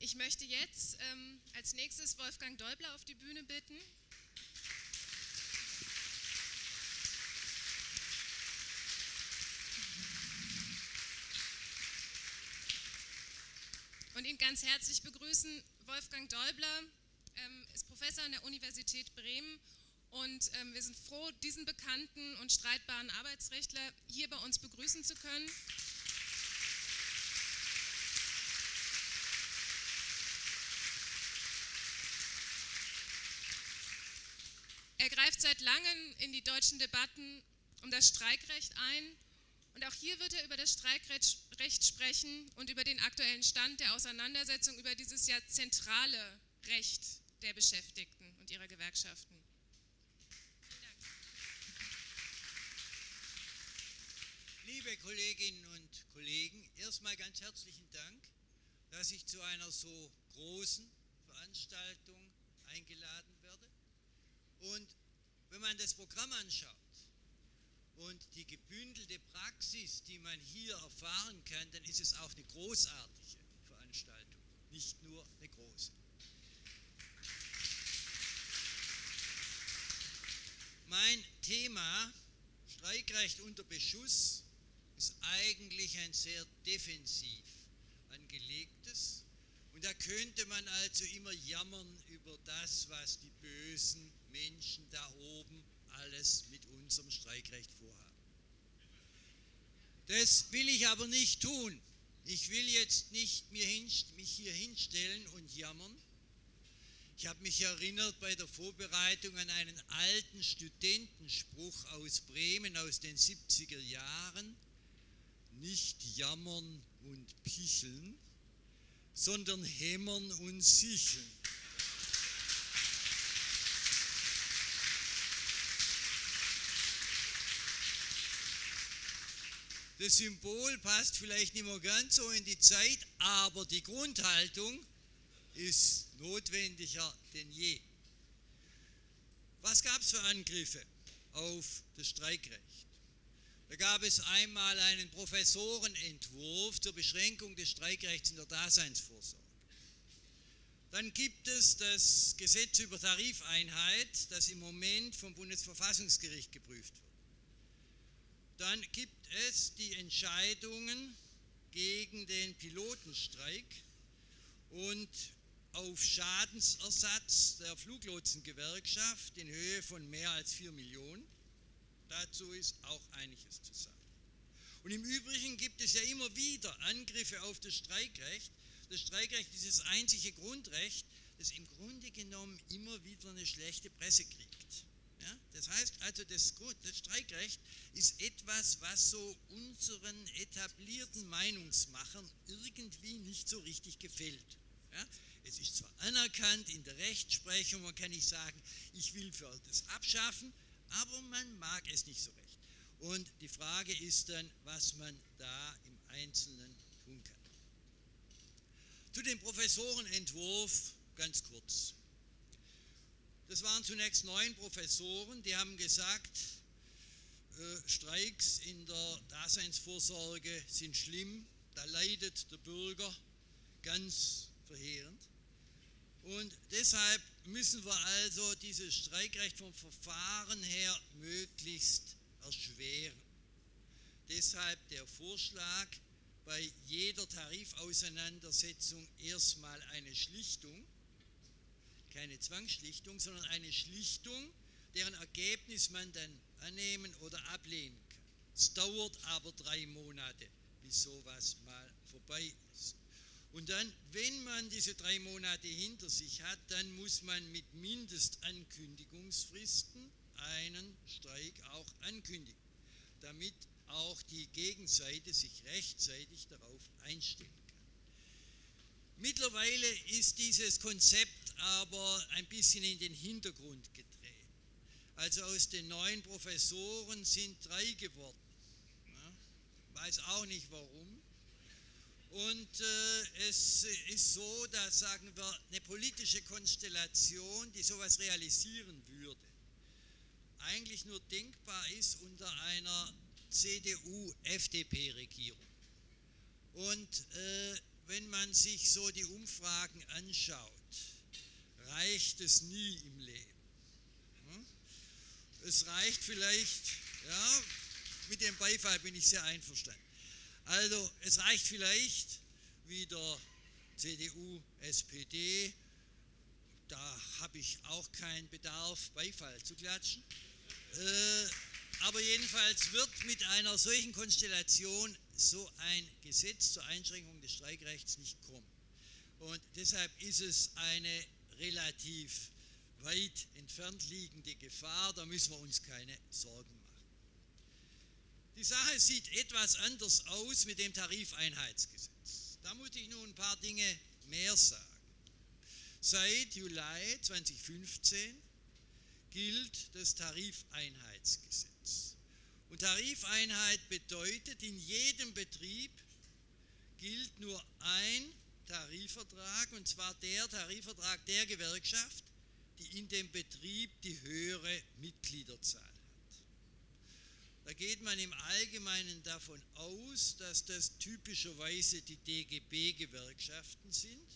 Ich möchte jetzt ähm, als nächstes Wolfgang Däubler auf die Bühne bitten. Und ihn ganz herzlich begrüßen. Wolfgang Däubler ähm, ist Professor an der Universität Bremen und ähm, wir sind froh, diesen bekannten und streitbaren Arbeitsrechtler hier bei uns begrüßen zu können. Er greift seit langem in die deutschen Debatten um das Streikrecht ein und auch hier wird er über das Streikrecht sprechen und über den aktuellen Stand der Auseinandersetzung über dieses ja zentrale Recht der Beschäftigten und ihrer Gewerkschaften. Liebe Kolleginnen und Kollegen, erstmal ganz herzlichen Dank, dass ich zu einer so großen Veranstaltung eingeladen das Programm anschaut und die gebündelte Praxis, die man hier erfahren kann, dann ist es auch eine großartige Veranstaltung, nicht nur eine große. Mein Thema Streikrecht unter Beschuss ist eigentlich ein sehr defensiv angelegtes. Und da könnte man also immer jammern über das, was die bösen Menschen da oben alles mit unserem Streikrecht vorhaben. Das will ich aber nicht tun. Ich will jetzt nicht mich hier hinstellen und jammern, ich habe mich erinnert bei der Vorbereitung an einen alten Studentenspruch aus Bremen aus den 70er Jahren. Nicht jammern und picheln, sondern hämmern und sicheln. Das Symbol passt vielleicht nicht mehr ganz so in die Zeit, aber die Grundhaltung ist notwendiger denn je. Was gab es für Angriffe auf das Streikrecht? Da gab es einmal einen Professorenentwurf zur Beschränkung des Streikrechts in der Daseinsvorsorge. Dann gibt es das Gesetz über Tarifeinheit, das im Moment vom Bundesverfassungsgericht geprüft wird. Dann gibt es die Entscheidungen gegen den Pilotenstreik und auf Schadensersatz der Fluglotsengewerkschaft in Höhe von mehr als 4 Millionen. Dazu ist auch einiges zu sagen. Und im Übrigen gibt es ja immer wieder Angriffe auf das Streikrecht. Das Streikrecht ist das einzige Grundrecht, das im Grunde genommen immer wieder eine schlechte Presse kriegt. Ja? Das heißt also, das, das Streikrecht ist etwas, was so unseren etablierten Meinungsmachern irgendwie nicht so richtig gefällt. Ja? Es ist zwar anerkannt in der Rechtsprechung, man kann nicht sagen, ich will für das abschaffen, aber man mag es nicht so recht. Und die Frage ist dann, was man da im Einzelnen tun kann. Zu dem Professorenentwurf ganz kurz. Das waren zunächst neun Professoren, die haben gesagt, äh, Streiks in der Daseinsvorsorge sind schlimm, da leidet der Bürger ganz verheerend. Und deshalb müssen wir also dieses Streikrecht vom Verfahren her möglichst erschweren. Deshalb der Vorschlag, bei jeder Tarifauseinandersetzung erstmal eine Schlichtung, keine Zwangsschlichtung, sondern eine Schlichtung, deren Ergebnis man dann annehmen oder ablehnen kann. Es dauert aber drei Monate, bis sowas mal vorbei ist. Und dann, wenn man diese drei Monate hinter sich hat, dann muss man mit Mindestankündigungsfristen einen Streik auch ankündigen, damit auch die Gegenseite sich rechtzeitig darauf einstellen kann. Mittlerweile ist dieses Konzept aber ein bisschen in den Hintergrund getreten. Also aus den neun Professoren sind drei geworden. Ja, weiß auch nicht warum. Und äh, es ist so, dass, sagen wir, eine politische Konstellation, die sowas realisieren würde, eigentlich nur denkbar ist unter einer CDU-FDP-Regierung. Und äh, wenn man sich so die Umfragen anschaut, reicht es nie im Leben. Es reicht vielleicht, ja, mit dem Beifall bin ich sehr einverstanden. Also es reicht vielleicht wieder CDU, SPD, da habe ich auch keinen Bedarf, Beifall zu klatschen. Äh, aber jedenfalls wird mit einer solchen Konstellation so ein Gesetz zur Einschränkung des Streikrechts nicht kommen. Und deshalb ist es eine relativ weit entfernt liegende Gefahr, da müssen wir uns keine Sorgen machen. Die Sache sieht etwas anders aus mit dem Tarifeinheitsgesetz. Da muss ich nun ein paar Dinge mehr sagen. Seit Juli 2015 gilt das Tarifeinheitsgesetz. Und Tarifeinheit bedeutet, in jedem Betrieb gilt nur ein Tarifvertrag, und zwar der Tarifvertrag der Gewerkschaft, die in dem Betrieb die höhere Mitgliederzahl hat. Da geht man im Allgemeinen davon aus, dass das typischerweise die DGB-Gewerkschaften sind.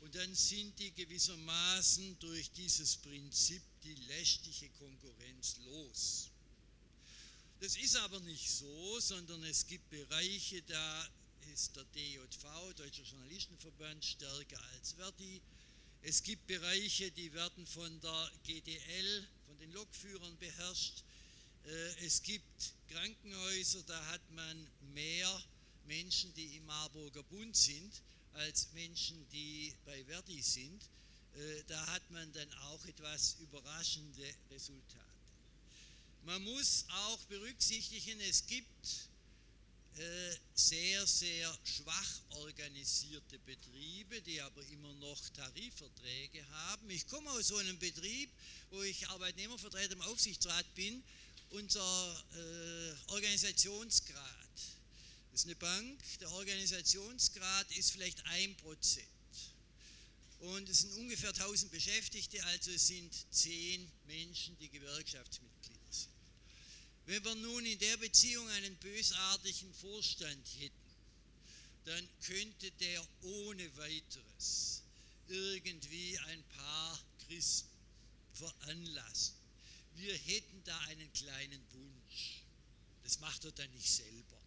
Und dann sind die gewissermaßen durch dieses Prinzip die lästige Konkurrenz los. Das ist aber nicht so, sondern es gibt Bereiche, da ist der DJV, Deutscher Journalistenverband, stärker als Verdi. Es gibt Bereiche, die werden von der GDL, von den Lokführern beherrscht. Äh, es gibt Krankenhäuser, da hat man mehr Menschen, die im Marburger Bund sind, als Menschen, die bei Verdi sind. Äh, da hat man dann auch etwas überraschende Resultate. Man muss auch berücksichtigen, es gibt äh, sehr, sehr schwach organisierte Betriebe, die aber immer noch Tarifverträge haben. Ich komme aus so einem Betrieb, wo ich Arbeitnehmervertreter im Aufsichtsrat bin. Unser äh, Organisationsgrad ist eine Bank, der Organisationsgrad ist vielleicht ein Prozent. Und es sind ungefähr 1000 Beschäftigte, also es sind zehn Menschen, die Gewerkschaftsmitglieder wenn wir nun in der Beziehung einen bösartigen Vorstand hätten, dann könnte der ohne weiteres irgendwie ein paar Christen veranlassen. Wir hätten da einen kleinen Wunsch. Das macht er dann nicht selber.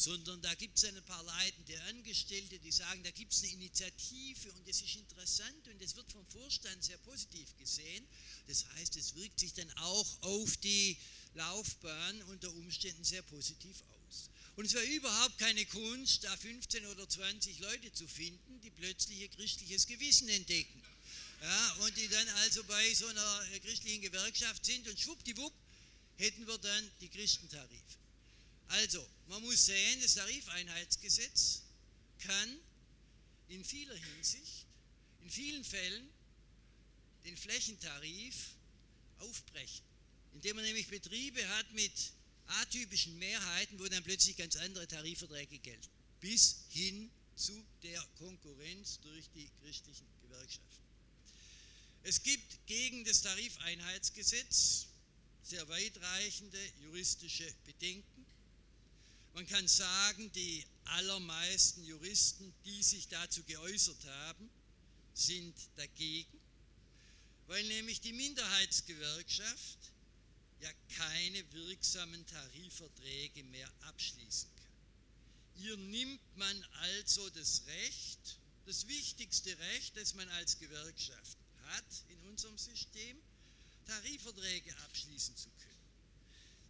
Sondern da gibt es ein paar leitende Angestellte, die sagen, da gibt es eine Initiative und es ist interessant und es wird vom Vorstand sehr positiv gesehen. Das heißt, es wirkt sich dann auch auf die Laufbahn unter Umständen sehr positiv aus. Und es wäre überhaupt keine Kunst, da 15 oder 20 Leute zu finden, die plötzlich ihr christliches Gewissen entdecken. Ja, und die dann also bei so einer christlichen Gewerkschaft sind und schwuppdiwupp hätten wir dann die Christentarife. Also, man muss sehen, das Tarifeinheitsgesetz kann in vieler Hinsicht, in vielen Fällen den Flächentarif aufbrechen indem man nämlich Betriebe hat mit atypischen Mehrheiten, wo dann plötzlich ganz andere Tarifverträge gelten, bis hin zu der Konkurrenz durch die christlichen Gewerkschaften. Es gibt gegen das Tarifeinheitsgesetz sehr weitreichende juristische Bedenken. Man kann sagen, die allermeisten Juristen, die sich dazu geäußert haben, sind dagegen, weil nämlich die Minderheitsgewerkschaft ja keine wirksamen Tarifverträge mehr abschließen kann. Ihr nimmt man also das Recht, das wichtigste Recht, das man als Gewerkschaft hat in unserem System, Tarifverträge abschließen zu können.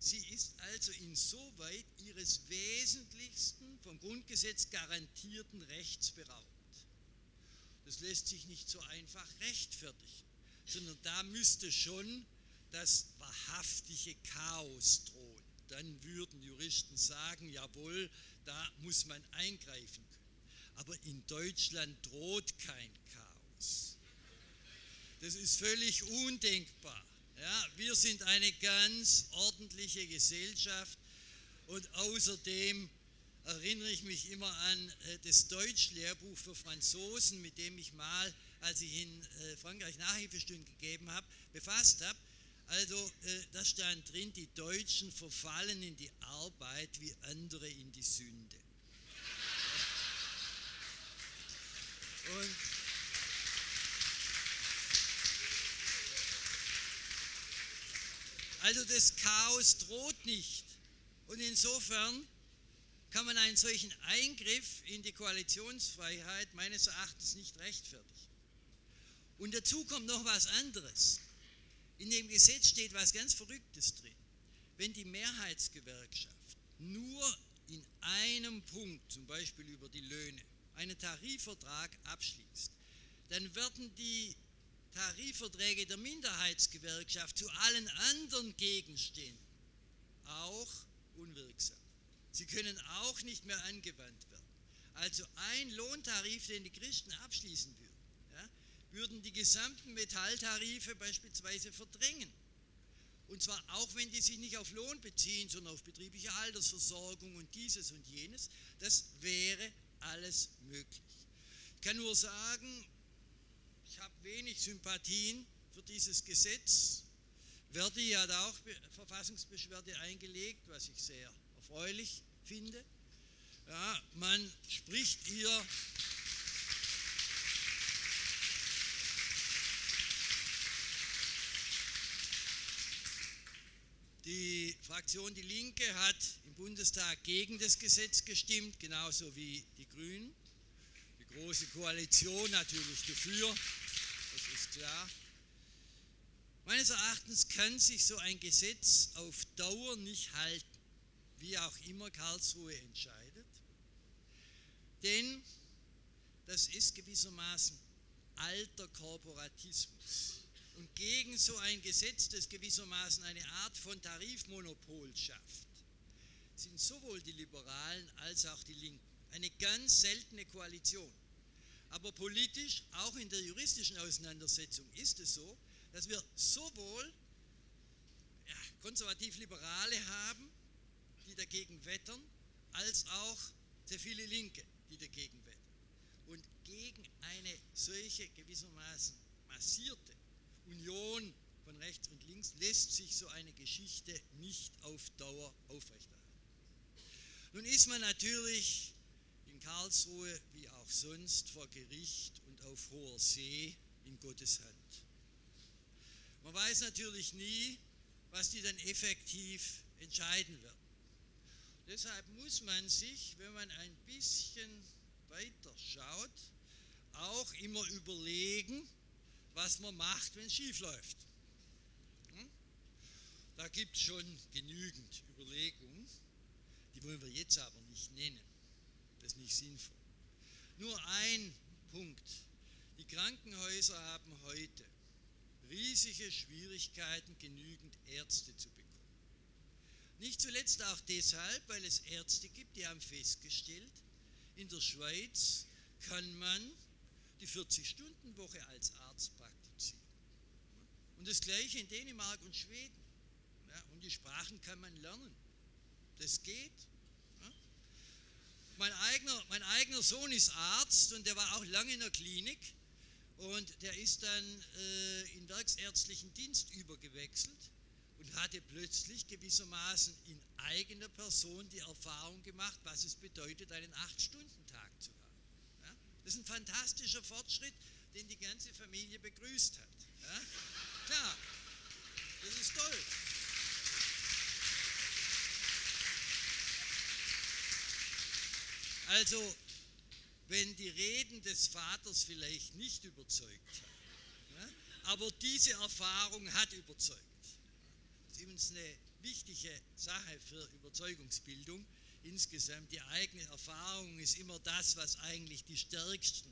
Sie ist also insoweit ihres wesentlichsten, vom Grundgesetz garantierten Rechts beraubt. Das lässt sich nicht so einfach rechtfertigen, sondern da müsste schon das wahrhaftige Chaos droht, dann würden Juristen sagen, jawohl, da muss man eingreifen können. Aber in Deutschland droht kein Chaos. Das ist völlig undenkbar. Ja, wir sind eine ganz ordentliche Gesellschaft und außerdem erinnere ich mich immer an äh, das Deutschlehrbuch für Franzosen, mit dem ich mal, als ich in äh, Frankreich Nachhilfestunden gegeben habe, befasst habe. Also äh, da stand drin, die Deutschen verfallen in die Arbeit wie andere in die Sünde. Und also das Chaos droht nicht. Und insofern kann man einen solchen Eingriff in die Koalitionsfreiheit meines Erachtens nicht rechtfertigen. Und dazu kommt noch was anderes. In dem Gesetz steht was ganz Verrücktes drin. Wenn die Mehrheitsgewerkschaft nur in einem Punkt, zum Beispiel über die Löhne, einen Tarifvertrag abschließt, dann werden die Tarifverträge der Minderheitsgewerkschaft zu allen anderen Gegenständen auch unwirksam. Sie können auch nicht mehr angewandt werden. Also ein Lohntarif, den die Christen abschließen würden, ja, würden die gesamten Metalltarife beispielsweise verdrängen. Und zwar auch wenn die sich nicht auf Lohn beziehen, sondern auf betriebliche Altersversorgung und dieses und jenes. Das wäre alles möglich. Ich kann nur sagen, habe wenig Sympathien für dieses Gesetz. Verdi hat auch Verfassungsbeschwerde eingelegt, was ich sehr erfreulich finde. Ja, man spricht hier Die Fraktion Die Linke hat im Bundestag gegen das Gesetz gestimmt, genauso wie die Grünen. Die Große Koalition natürlich dafür, klar. Meines Erachtens kann sich so ein Gesetz auf Dauer nicht halten wie auch immer Karlsruhe entscheidet. Denn das ist gewissermaßen alter Korporatismus. Und gegen so ein Gesetz, das gewissermaßen eine Art von Tarifmonopol schafft, sind sowohl die Liberalen als auch die Linken. Eine ganz seltene Koalition. Aber politisch, auch in der juristischen Auseinandersetzung, ist es so, dass wir sowohl ja, konservativ-Liberale haben, die dagegen wettern, als auch sehr viele Linke, die dagegen wettern. Und gegen eine solche gewissermaßen massierte Union von rechts und links lässt sich so eine Geschichte nicht auf Dauer aufrechterhalten. Nun ist man natürlich Karlsruhe wie auch sonst vor Gericht und auf hoher See in Gottes Hand. Man weiß natürlich nie, was die dann effektiv entscheiden werden. Deshalb muss man sich, wenn man ein bisschen weiter schaut, auch immer überlegen, was man macht, wenn es schief läuft. Hm? Da gibt es schon genügend Überlegungen, die wollen wir jetzt aber nicht nennen. Ist nicht sinnvoll. Nur ein Punkt. Die Krankenhäuser haben heute riesige Schwierigkeiten, genügend Ärzte zu bekommen. Nicht zuletzt auch deshalb, weil es Ärzte gibt, die haben festgestellt, in der Schweiz kann man die 40-Stunden-Woche als Arzt praktizieren. Und das gleiche in Dänemark und Schweden. Ja, und die Sprachen kann man lernen. Das geht. Mein, eigener, mein eigener Sohn ist Arzt und der war auch lange in der Klinik. Und der ist dann äh, in werksärztlichen Dienst übergewechselt und hatte plötzlich gewissermaßen in eigener Person die Erfahrung gemacht, was es bedeutet, einen Acht-Stunden-Tag zu haben. Ja? Das ist ein fantastischer Fortschritt, den die ganze Familie begrüßt hat. Ja? Klar, das ist toll. Also, wenn die Reden des Vaters vielleicht nicht überzeugt haben, ja, aber diese Erfahrung hat überzeugt ist übrigens eine wichtige Sache für Überzeugungsbildung insgesamt. Die eigene Erfahrung ist immer das, was eigentlich die stärksten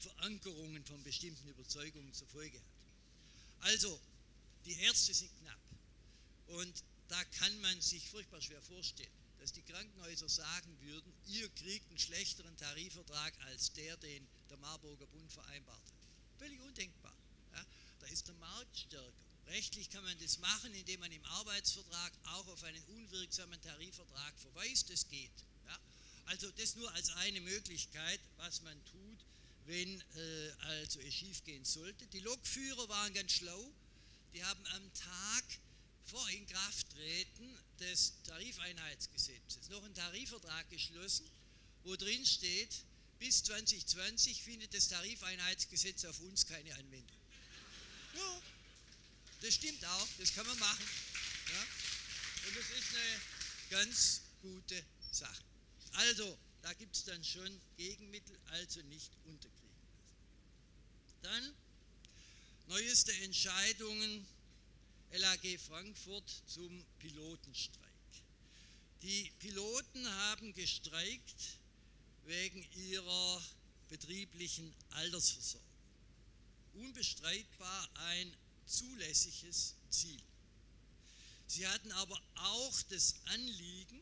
Verankerungen von bestimmten Überzeugungen zur Folge hat. Also, die Ärzte sind knapp. Und da kann man sich furchtbar schwer vorstellen, dass die Krankenhäuser sagen würden, ihr kriegt einen schlechteren Tarifvertrag als der, den der Marburger Bund vereinbart hat. Völlig undenkbar. Ja? Da ist der Markt stärker. Rechtlich kann man das machen, indem man im Arbeitsvertrag auch auf einen unwirksamen Tarifvertrag verweist. Das geht. Ja? Also das nur als eine Möglichkeit, was man tut, wenn äh, also es schiefgehen sollte. Die Lokführer waren ganz schlau. Die haben am Tag vor Inkrafttreten des Tarifeinheitsgesetzes noch einen Tarifvertrag geschlossen, wo drin steht, bis 2020 findet das Tarifeinheitsgesetz auf uns keine Anwendung. Ja, das stimmt auch, das kann man machen. Ja? Und das ist eine ganz gute Sache. Also, da gibt es dann schon Gegenmittel, also nicht unterkriegen Dann neueste Entscheidungen LAG Frankfurt zum Pilotenstreik. Die Piloten haben gestreikt wegen ihrer betrieblichen Altersversorgung. Unbestreitbar ein zulässiges Ziel. Sie hatten aber auch das Anliegen,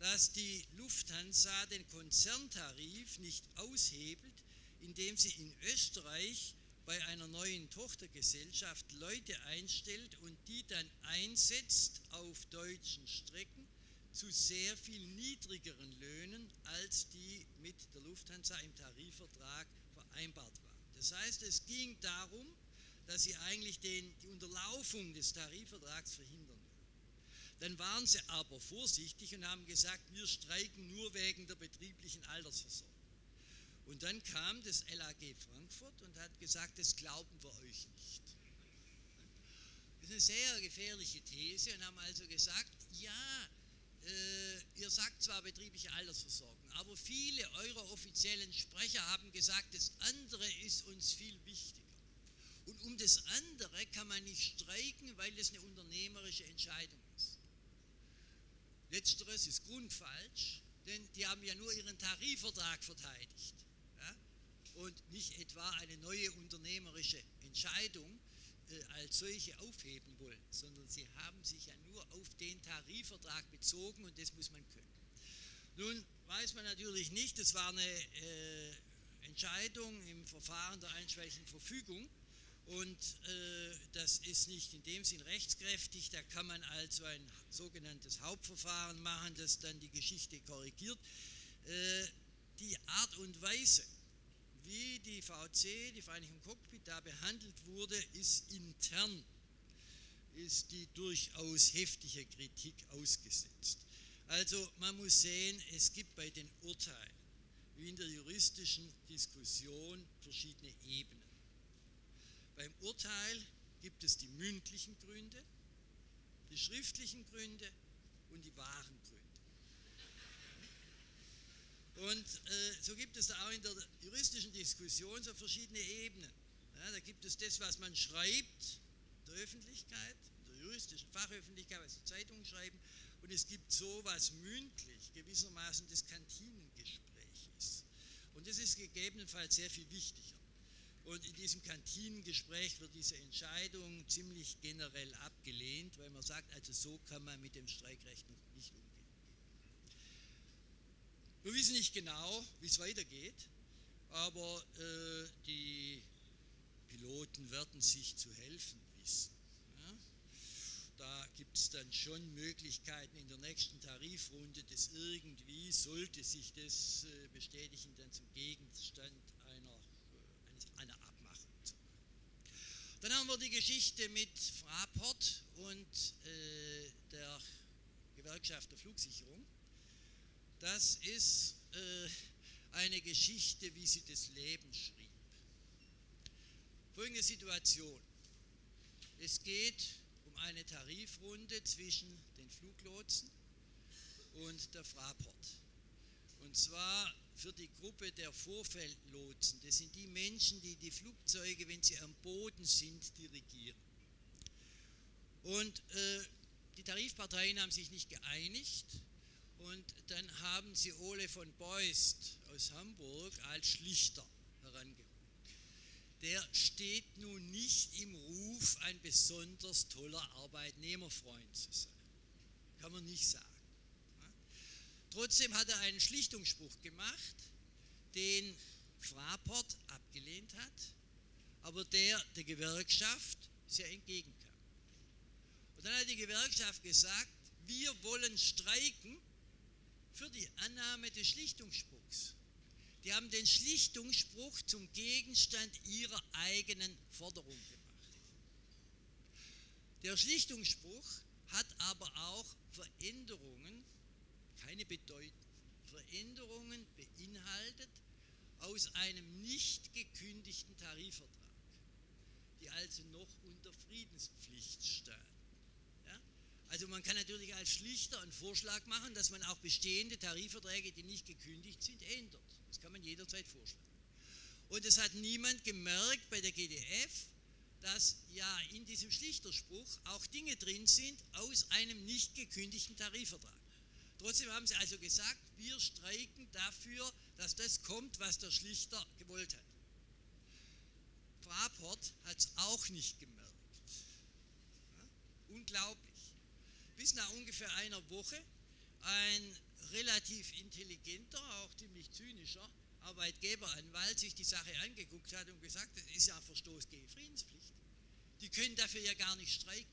dass die Lufthansa den Konzerntarif nicht aushebelt, indem sie in Österreich bei einer neuen Tochtergesellschaft Leute einstellt und die dann einsetzt auf deutschen Strecken zu sehr viel niedrigeren Löhnen, als die mit der Lufthansa im Tarifvertrag vereinbart waren. Das heißt, es ging darum, dass sie eigentlich den, die Unterlaufung des Tarifvertrags verhindern wollten. Dann waren sie aber vorsichtig und haben gesagt, wir streiken nur wegen der betrieblichen Altersversorgung. Und dann kam das LAG Frankfurt und hat gesagt, das glauben wir euch nicht. Das ist eine sehr gefährliche These und haben also gesagt, ja, äh, ihr sagt zwar betriebliche Altersversorgung, aber viele eurer offiziellen Sprecher haben gesagt, das andere ist uns viel wichtiger. Und um das andere kann man nicht streiken, weil es eine unternehmerische Entscheidung ist. Letzteres ist grundfalsch, denn die haben ja nur ihren Tarifvertrag verteidigt und nicht etwa eine neue unternehmerische Entscheidung äh, als solche aufheben wollen, sondern sie haben sich ja nur auf den Tarifvertrag bezogen und das muss man können. Nun weiß man natürlich nicht, das war eine äh, Entscheidung im Verfahren der einschlägigen Verfügung und äh, das ist nicht in dem Sinn rechtskräftig, da kann man also ein sogenanntes Hauptverfahren machen, das dann die Geschichte korrigiert. Äh, die Art und Weise, wie die VC, die Vereinigung Cockpit, da behandelt wurde, ist intern, ist die durchaus heftige Kritik ausgesetzt. Also man muss sehen, es gibt bei den Urteilen, wie in der juristischen Diskussion, verschiedene Ebenen. Beim Urteil gibt es die mündlichen Gründe, die schriftlichen Gründe und die wahren Gründe. Und äh, so gibt es da auch in der juristischen Diskussion so verschiedene Ebenen. Ja, da gibt es das, was man schreibt der Öffentlichkeit, der juristischen Fachöffentlichkeit, was die Zeitungen schreiben, und es gibt so was mündlich, gewissermaßen das Kantinengespräch ist. Und das ist gegebenenfalls sehr viel wichtiger. Und in diesem Kantinengespräch wird diese Entscheidung ziemlich generell abgelehnt, weil man sagt, also so kann man mit dem Streikrecht nicht umgehen. Wir wissen nicht genau, wie es weitergeht, aber äh, die Piloten werden sich zu helfen wissen. Ja? Da gibt es dann schon Möglichkeiten in der nächsten Tarifrunde, das irgendwie, sollte sich das äh, bestätigen, dann zum Gegenstand einer, äh, einer Abmachung zu machen. Dann haben wir die Geschichte mit Fraport und äh, der Gewerkschaft der Flugsicherung. Das ist äh, eine Geschichte, wie sie das Leben schrieb. Folgende Situation. Es geht um eine Tarifrunde zwischen den Fluglotsen und der Fraport. Und zwar für die Gruppe der Vorfeldlotsen. Das sind die Menschen, die die Flugzeuge, wenn sie am Boden sind, dirigieren. Und äh, die Tarifparteien haben sich nicht geeinigt und dann haben sie Ole von Beust aus Hamburg als Schlichter herangeholt. Der steht nun nicht im Ruf, ein besonders toller Arbeitnehmerfreund zu sein. Kann man nicht sagen. Trotzdem hat er einen Schlichtungsspruch gemacht, den Fraport abgelehnt hat, aber der der Gewerkschaft sehr entgegenkam. Und dann hat die Gewerkschaft gesagt, wir wollen streiken, für die Annahme des Schlichtungsspruchs. Die haben den Schlichtungsspruch zum Gegenstand ihrer eigenen Forderung gemacht. Der Schlichtungsspruch hat aber auch Veränderungen, keine Bedeutung, Veränderungen beinhaltet, aus einem nicht gekündigten Tarifvertrag, die also noch unter Friedenspflicht standen. Also man kann natürlich als Schlichter einen Vorschlag machen, dass man auch bestehende Tarifverträge, die nicht gekündigt sind, ändert. Das kann man jederzeit vorschlagen. Und es hat niemand gemerkt bei der GDF, dass ja in diesem Schlichterspruch auch Dinge drin sind aus einem nicht gekündigten Tarifvertrag. Trotzdem haben sie also gesagt, wir streiken dafür, dass das kommt, was der Schlichter gewollt hat. Fraport hat es auch nicht gemerkt. Ja? Unglaublich. Bis nach ungefähr einer Woche ein relativ intelligenter, auch ziemlich zynischer Arbeitgeberanwalt sich die Sache angeguckt hat und gesagt, das ist ja ein Verstoß gegen Friedenspflicht. Die können dafür ja gar nicht streiken.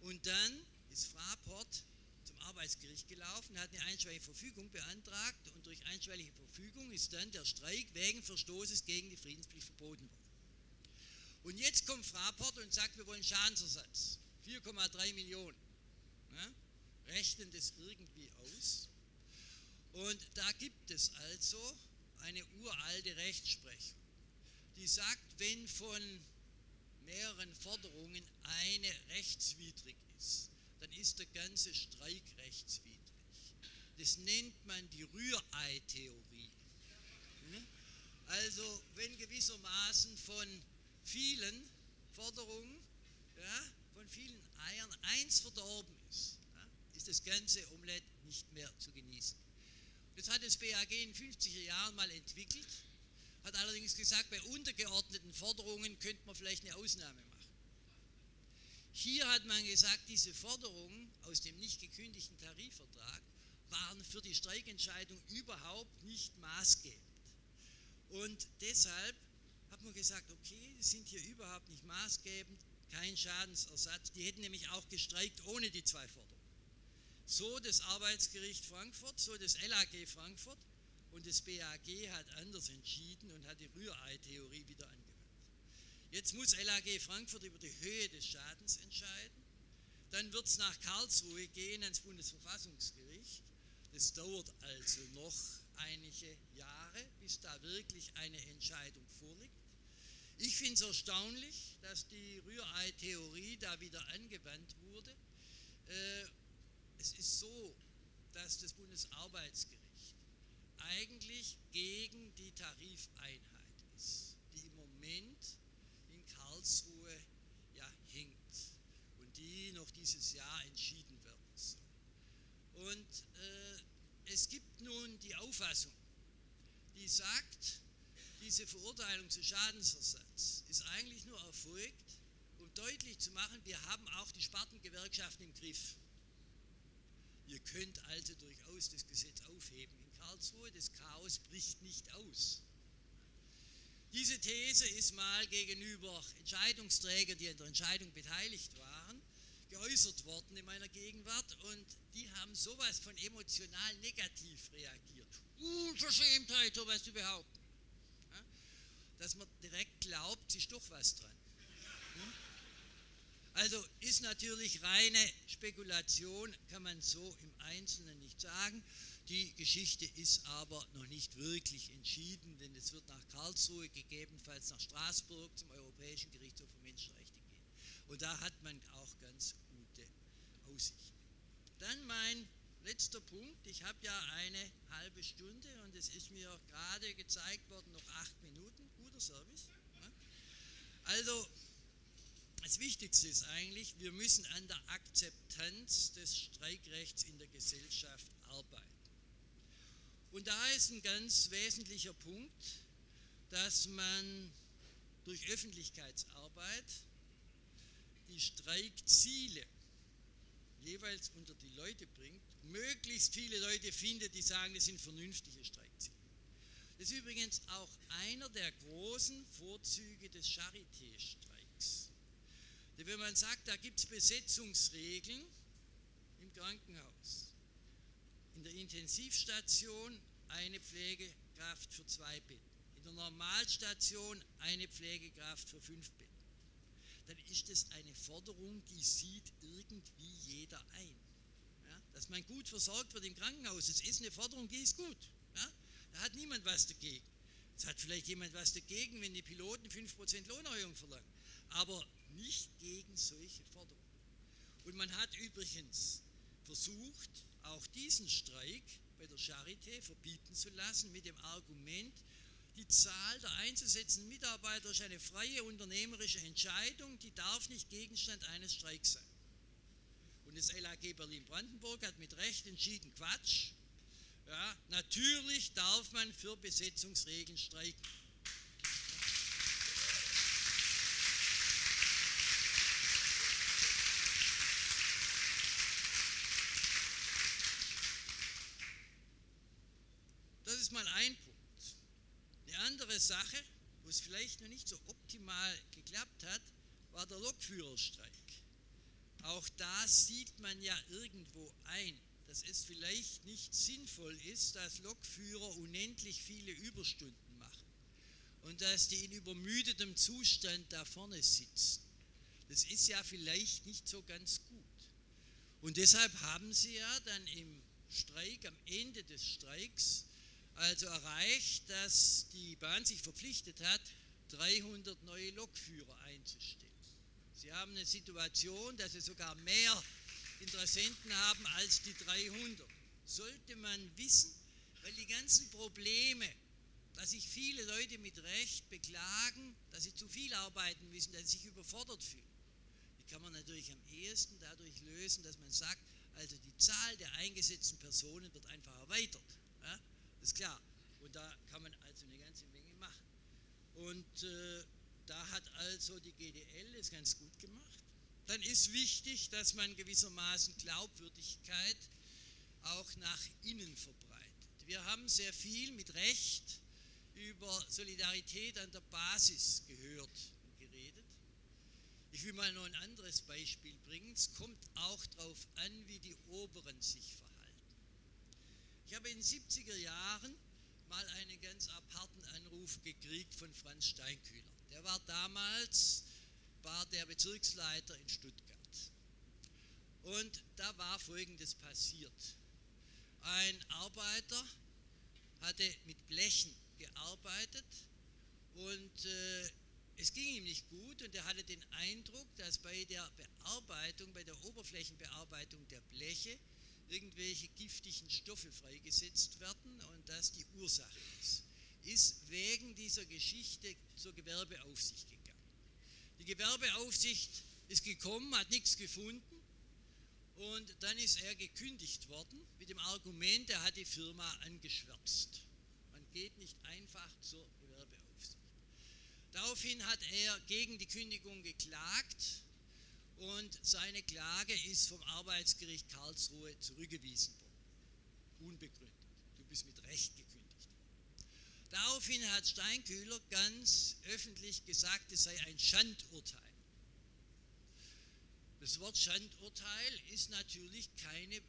Und dann ist Fraport zum Arbeitsgericht gelaufen, hat eine einstweilige Verfügung beantragt und durch einstweilige Verfügung ist dann der Streik wegen Verstoßes gegen die Friedenspflicht verboten worden. Und jetzt kommt Fraport und sagt, wir wollen Schadensersatz. 4,3 Millionen. Ja? Rechnen das irgendwie aus. Und da gibt es also eine uralte Rechtsprechung, die sagt, wenn von mehreren Forderungen eine rechtswidrig ist, dann ist der ganze Streik rechtswidrig. Das nennt man die Rührei-Theorie. Also wenn gewissermaßen von vielen Forderungen, ja, von vielen Eiern eins verdorben ist, das ganze Omelett nicht mehr zu genießen. Das hat das BAG in 50er Jahren mal entwickelt, hat allerdings gesagt, bei untergeordneten Forderungen könnte man vielleicht eine Ausnahme machen. Hier hat man gesagt, diese Forderungen aus dem nicht gekündigten Tarifvertrag waren für die Streikentscheidung überhaupt nicht maßgebend. Und deshalb hat man gesagt, okay, sind hier überhaupt nicht maßgebend, kein Schadensersatz. Die hätten nämlich auch gestreikt ohne die zwei Forderungen. So das Arbeitsgericht Frankfurt, so das LAG Frankfurt und das BAG hat anders entschieden und hat die Rührei-Theorie wieder angewendet. Jetzt muss LAG Frankfurt über die Höhe des Schadens entscheiden. Dann wird es nach Karlsruhe gehen ans Bundesverfassungsgericht. Das dauert also noch einige Jahre, bis da wirklich eine Entscheidung vorliegt. Ich finde es erstaunlich, dass die Rührei-Theorie da wieder angewandt wurde. Äh, es ist so, dass das Bundesarbeitsgericht eigentlich gegen die Tarifeinheit ist, die im Moment in Karlsruhe ja hängt und die noch dieses Jahr entschieden werden soll. Und äh, es gibt nun die Auffassung, die sagt, diese Verurteilung zu Schadensersatz ist eigentlich nur erfolgt, um deutlich zu machen, wir haben auch die Spartengewerkschaften im Griff. Ihr könnt also durchaus das Gesetz aufheben in Karlsruhe, das Chaos bricht nicht aus. Diese These ist mal gegenüber Entscheidungsträgern, die an der Entscheidung beteiligt waren, geäußert worden in meiner Gegenwart und die haben sowas von emotional negativ reagiert. Unverschämtheit, sowas zu behaupten. Ja? Dass man direkt glaubt, ist doch was dran. Also ist natürlich reine Spekulation, kann man so im Einzelnen nicht sagen. Die Geschichte ist aber noch nicht wirklich entschieden, denn es wird nach Karlsruhe, gegebenenfalls nach Straßburg zum Europäischen Gerichtshof für Menschenrechte gehen. Und da hat man auch ganz gute Aussichten. Dann mein letzter Punkt. Ich habe ja eine halbe Stunde und es ist mir gerade gezeigt worden, noch acht Minuten. Guter Service. Also das Wichtigste ist eigentlich, wir müssen an der Akzeptanz des Streikrechts in der Gesellschaft arbeiten. Und da ist ein ganz wesentlicher Punkt, dass man durch Öffentlichkeitsarbeit die Streikziele jeweils unter die Leute bringt, möglichst viele Leute findet, die sagen, das sind vernünftige Streikziele. Das ist übrigens auch einer der großen Vorzüge des Charité-Streiks. Wenn man sagt, da gibt es Besetzungsregeln im Krankenhaus, in der Intensivstation eine Pflegekraft für zwei Betten, in der Normalstation eine Pflegekraft für fünf Betten, dann ist das eine Forderung, die sieht irgendwie jeder ein. Ja? Dass man gut versorgt wird im Krankenhaus, das ist eine Forderung, die ist gut. Ja? Da hat niemand was dagegen. Es hat vielleicht jemand was dagegen, wenn die Piloten 5% Lohnerhöhung verlangen, aber nicht gegen solche Forderungen. Und man hat übrigens versucht, auch diesen Streik bei der Charité verbieten zu lassen mit dem Argument, die Zahl der einzusetzenden Mitarbeiter ist eine freie unternehmerische Entscheidung, die darf nicht Gegenstand eines Streiks sein. Und das LAG Berlin-Brandenburg hat mit Recht entschieden, Quatsch. Ja, natürlich darf man für Besetzungsregeln streiken. Das ist mal ein Punkt. Eine andere Sache, wo es vielleicht noch nicht so optimal geklappt hat, war der Lokführerstreik. Auch da sieht man ja irgendwo ein, dass es vielleicht nicht sinnvoll ist, dass Lokführer unendlich viele Überstunden machen und dass die in übermüdetem Zustand da vorne sitzen. Das ist ja vielleicht nicht so ganz gut. Und deshalb haben sie ja dann im Streik, am Ende des Streiks, also erreicht, dass die Bahn sich verpflichtet hat, 300 neue Lokführer einzustellen. Sie haben eine Situation, dass sie sogar mehr Interessenten haben als die 300. Sollte man wissen, weil die ganzen Probleme, dass sich viele Leute mit Recht beklagen, dass sie zu viel arbeiten müssen, dass sie sich überfordert fühlen, die kann man natürlich am ehesten dadurch lösen, dass man sagt, also die Zahl der eingesetzten Personen wird einfach erweitert. Ja? Das ist klar. Und da kann man also eine ganze Menge. Und äh, da hat also die GDL es ganz gut gemacht. Dann ist wichtig, dass man gewissermaßen Glaubwürdigkeit auch nach innen verbreitet. Wir haben sehr viel mit Recht über Solidarität an der Basis gehört und geredet. Ich will mal noch ein anderes Beispiel bringen. Es kommt auch darauf an, wie die Oberen sich verhalten. Ich habe in den 70er Jahren mal einen ganz aparten Anruf gekriegt von Franz Steinkühler. Der war damals war der Bezirksleiter in Stuttgart. Und da war Folgendes passiert. Ein Arbeiter hatte mit Blechen gearbeitet und äh, es ging ihm nicht gut und er hatte den Eindruck, dass bei der Bearbeitung, bei der Oberflächenbearbeitung der Bleche irgendwelche giftigen Stoffe freigesetzt werden und das die Ursache ist ist wegen dieser Geschichte zur Gewerbeaufsicht gegangen. Die Gewerbeaufsicht ist gekommen, hat nichts gefunden und dann ist er gekündigt worden mit dem Argument, er hat die Firma angeschwärzt. Man geht nicht einfach zur Gewerbeaufsicht. Daraufhin hat er gegen die Kündigung geklagt und seine Klage ist vom Arbeitsgericht Karlsruhe zurückgewiesen worden. Unbegründet. Du bist mit Recht gekündigt. Daraufhin hat Steinkühler ganz öffentlich gesagt, es sei ein Schandurteil. Das Wort Schandurteil ist natürlich keine,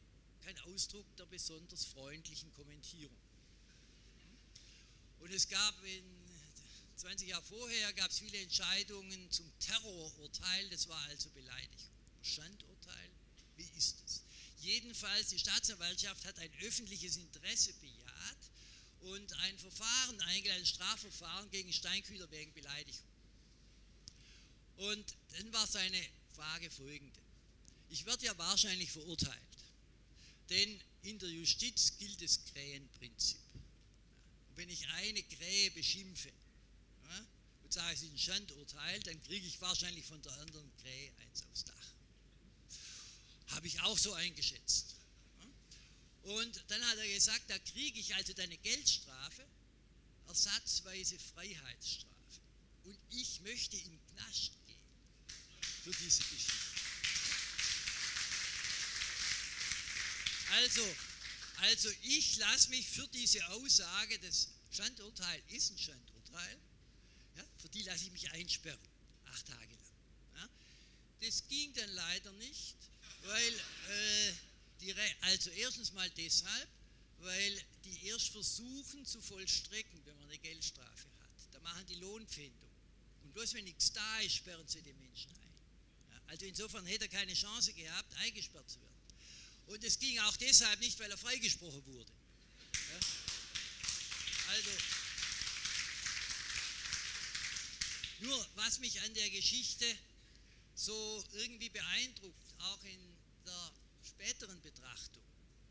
kein Ausdruck der besonders freundlichen Kommentierung. Und es gab in 20 Jahre vorher gab es viele Entscheidungen zum Terrorurteil, das war also Beleidigung. Schandurteil, wie ist es? Jedenfalls, die Staatsanwaltschaft hat ein öffentliches Interesse bejaht und ein Verfahren eingeleitet, ein Strafverfahren gegen Steinkühler wegen Beleidigung. Und dann war seine Frage folgende. Ich werde ja wahrscheinlich verurteilt, denn in der Justiz gilt das Krähenprinzip. Wenn ich eine Krähe beschimpfe und sage, es ist ein Schandurteil, dann kriege ich wahrscheinlich von der anderen Krähe eins aufs Dach. Habe ich auch so eingeschätzt. Und dann hat er gesagt, da kriege ich also deine Geldstrafe, ersatzweise Freiheitsstrafe. Und ich möchte den Knast gehen für diese Geschichte. Also, also ich lasse mich für diese Aussage, das Schandurteil ist ein Schandurteil, ja, für die lasse ich mich einsperren, acht Tage lang. Ja. Das ging dann leider nicht, weil äh, also erstens mal deshalb, weil die erst versuchen zu vollstrecken, wenn man eine Geldstrafe hat. Da machen die Lohnpfändung. Und bloß wenn nichts da ist, sperren sie den Menschen ein. Ja, also insofern hätte er keine Chance gehabt, eingesperrt zu werden. Und es ging auch deshalb nicht, weil er freigesprochen wurde. Ja, also, Nur was mich an der Geschichte so irgendwie beeindruckt, auch in der späteren Betrachtung,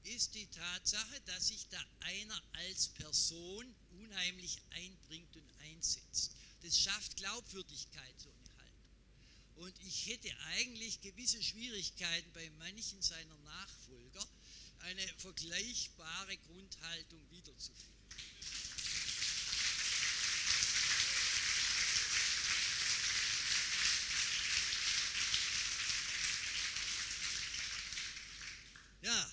ist die Tatsache, dass sich da einer als Person unheimlich einbringt und einsetzt. Das schafft Glaubwürdigkeit, so eine Haltung. Und ich hätte eigentlich gewisse Schwierigkeiten bei manchen seiner Nachfolger, eine vergleichbare Grundhaltung wiederzufinden. Ja,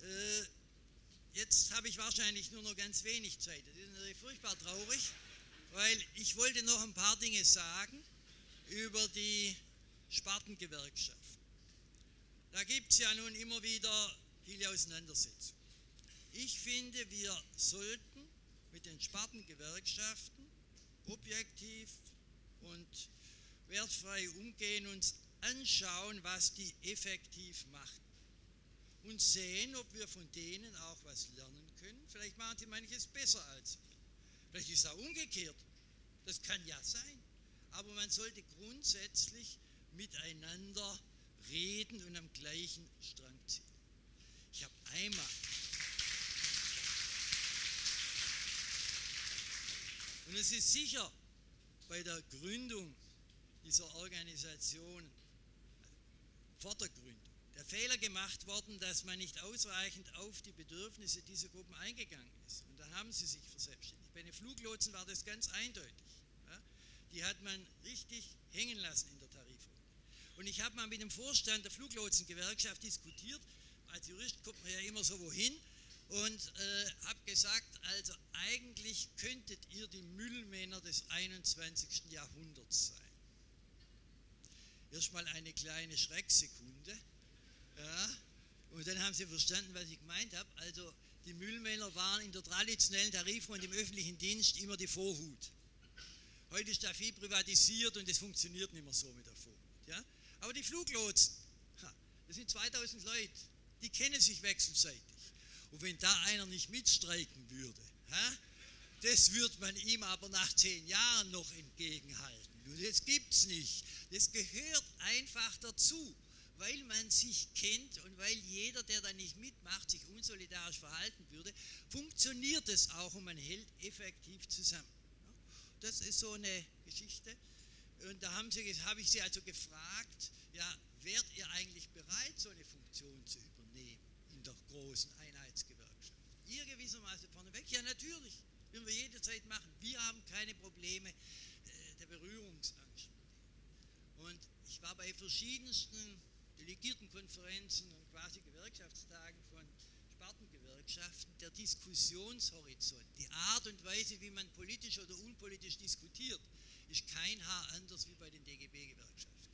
äh, jetzt habe ich wahrscheinlich nur noch ganz wenig Zeit. Das ist natürlich furchtbar traurig, weil ich wollte noch ein paar Dinge sagen über die Spartengewerkschaften. Da gibt es ja nun immer wieder viele Auseinandersetzungen. Ich finde, wir sollten mit den Spartengewerkschaften objektiv und wertfrei umgehen, uns anschauen, was die effektiv machen und sehen, ob wir von denen auch was lernen können. Vielleicht machen sie manches besser als wir. Vielleicht ist es auch umgekehrt. Das kann ja sein. Aber man sollte grundsätzlich miteinander reden und am gleichen Strang ziehen. Ich habe einmal und es ist sicher bei der Gründung dieser Organisation vor der Gründung der Fehler gemacht worden, dass man nicht ausreichend auf die Bedürfnisse dieser Gruppen eingegangen ist. Und dann haben sie sich verselbstständigt. Bei den Fluglotsen war das ganz eindeutig. Ja? Die hat man richtig hängen lassen in der Tarifrunde. Und ich habe mal mit dem Vorstand der Fluglotsengewerkschaft diskutiert. Als Jurist kommt man ja immer so wohin und äh, habe gesagt, also eigentlich könntet ihr die Müllmänner des 21. Jahrhunderts sein. Erstmal eine kleine Schrecksekunde. Ja, und dann haben sie verstanden, was ich gemeint habe. Also die Müllmänner waren in der traditionellen Tarifrunde im öffentlichen Dienst immer die Vorhut. Heute ist da viel privatisiert und es funktioniert nicht mehr so mit der Vorhut. Ja? Aber die Fluglotsen, das sind 2000 Leute, die kennen sich wechselseitig. Und wenn da einer nicht mitstreiken würde, das würde man ihm aber nach zehn Jahren noch entgegenhalten. Das gibt es nicht. Das gehört einfach dazu weil man sich kennt und weil jeder, der da nicht mitmacht, sich unsolidarisch verhalten würde, funktioniert es auch und man hält effektiv zusammen. Das ist so eine Geschichte. Und da habe hab ich sie also gefragt, ja, wärt ihr eigentlich bereit, so eine Funktion zu übernehmen in der großen Einheitsgewerkschaft? Ihr gewissermaßen vorneweg, ja natürlich, würden wir jederzeit machen. Wir haben keine Probleme äh, der Berührungsangst. Und ich war bei verschiedensten Delegiertenkonferenzen und quasi Gewerkschaftstagen von Spartengewerkschaften, der Diskussionshorizont, die Art und Weise, wie man politisch oder unpolitisch diskutiert, ist kein Haar anders wie bei den DGB-Gewerkschaften.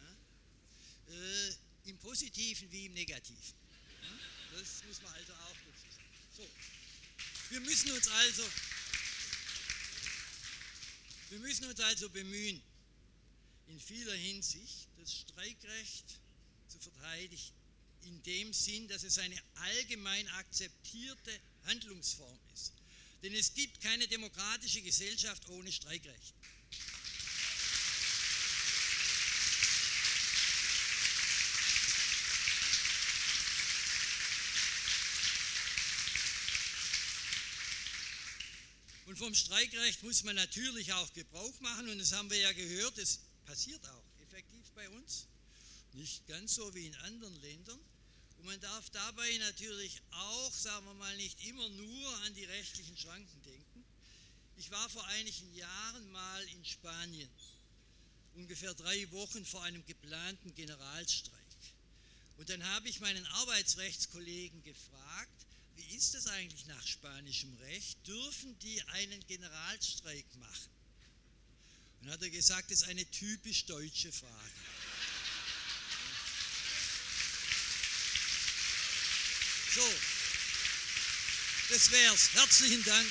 Ja? Äh, Im Positiven wie im Negativen. Ja? Das muss man also auch dazu sagen. So. Wir müssen uns also, wir müssen uns also bemühen, in vieler Hinsicht das Streikrecht zu verteidigen, in dem Sinn, dass es eine allgemein akzeptierte Handlungsform ist. Denn es gibt keine demokratische Gesellschaft ohne Streikrecht. Und vom Streikrecht muss man natürlich auch Gebrauch machen und das haben wir ja gehört, das passiert auch effektiv bei uns nicht ganz so wie in anderen Ländern. Und man darf dabei natürlich auch, sagen wir mal, nicht immer nur an die rechtlichen Schranken denken. Ich war vor einigen Jahren mal in Spanien, ungefähr drei Wochen vor einem geplanten Generalstreik. Und dann habe ich meinen Arbeitsrechtskollegen gefragt, wie ist das eigentlich nach spanischem Recht? Dürfen die einen Generalstreik machen? Und hat er gesagt, das ist eine typisch deutsche Frage. So, das wär's. Herzlichen Dank.